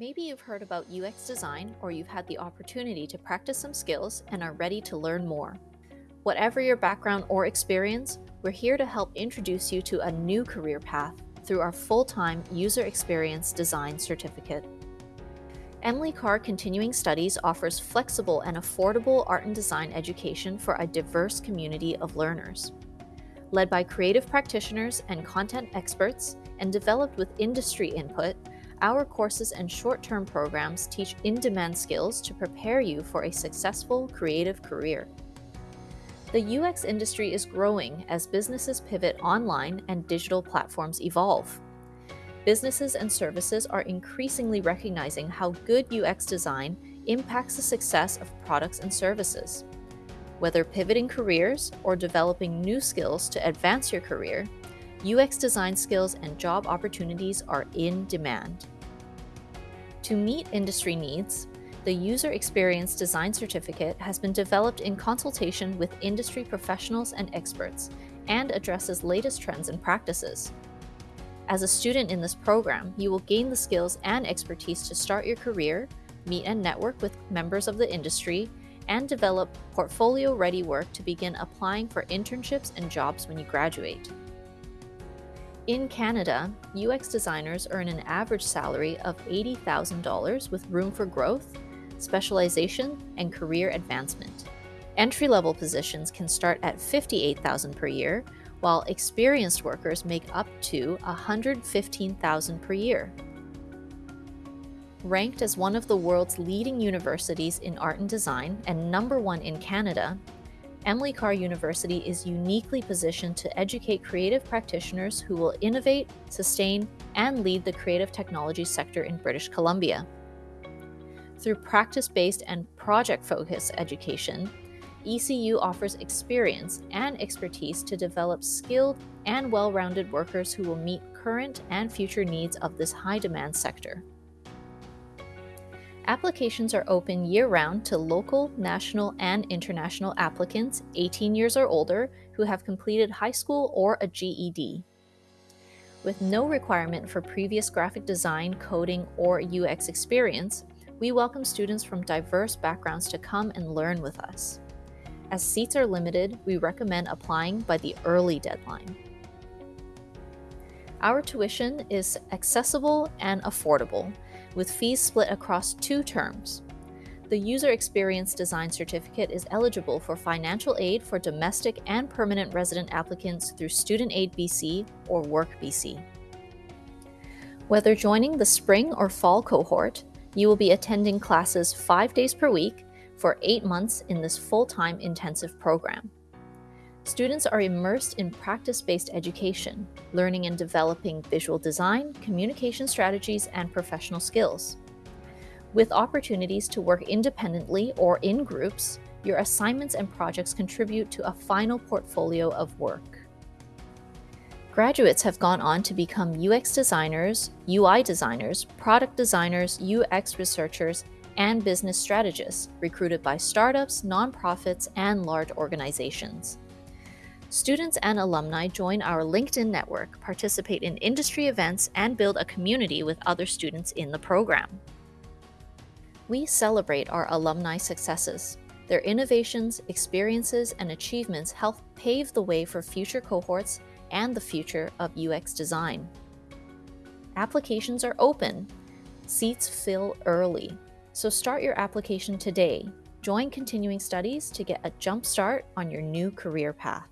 Maybe you've heard about UX design or you've had the opportunity to practice some skills and are ready to learn more. Whatever your background or experience, we're here to help introduce you to a new career path through our full-time User Experience Design Certificate. Emily Carr Continuing Studies offers flexible and affordable art and design education for a diverse community of learners. Led by creative practitioners and content experts, and developed with industry input, our courses and short-term programs teach in-demand skills to prepare you for a successful creative career. The UX industry is growing as businesses pivot online and digital platforms evolve. Businesses and services are increasingly recognizing how good UX design impacts the success of products and services. Whether pivoting careers or developing new skills to advance your career, UX design skills and job opportunities are in demand. To meet industry needs, the User Experience Design Certificate has been developed in consultation with industry professionals and experts and addresses latest trends and practices. As a student in this program, you will gain the skills and expertise to start your career, meet and network with members of the industry, and develop portfolio-ready work to begin applying for internships and jobs when you graduate. In Canada, UX designers earn an average salary of $80,000 with room for growth, specialization, and career advancement. Entry-level positions can start at $58,000 per year, while experienced workers make up to $115,000 per year. Ranked as one of the world's leading universities in art and design and number one in Canada, Emily Carr University is uniquely positioned to educate creative practitioners who will innovate, sustain, and lead the creative technology sector in British Columbia. Through practice-based and project-focused education, ECU offers experience and expertise to develop skilled and well-rounded workers who will meet current and future needs of this high-demand sector. Applications are open year-round to local, national, and international applicants 18 years or older who have completed high school or a GED. With no requirement for previous graphic design, coding, or UX experience, we welcome students from diverse backgrounds to come and learn with us. As seats are limited, we recommend applying by the early deadline. Our tuition is accessible and affordable, with fees split across two terms. The User Experience Design Certificate is eligible for financial aid for domestic and permanent resident applicants through Student Aid BC or Work BC. Whether joining the spring or fall cohort, you will be attending classes five days per week for eight months in this full-time intensive program. Students are immersed in practice-based education, learning and developing visual design, communication strategies, and professional skills. With opportunities to work independently or in groups, your assignments and projects contribute to a final portfolio of work. Graduates have gone on to become UX designers, UI designers, product designers, UX researchers, and business strategists recruited by startups, nonprofits, and large organizations. Students and alumni join our LinkedIn network, participate in industry events, and build a community with other students in the program. We celebrate our alumni successes. Their innovations, experiences, and achievements help pave the way for future cohorts and the future of UX design. Applications are open. Seats fill early. So start your application today. Join continuing studies to get a jump start on your new career path.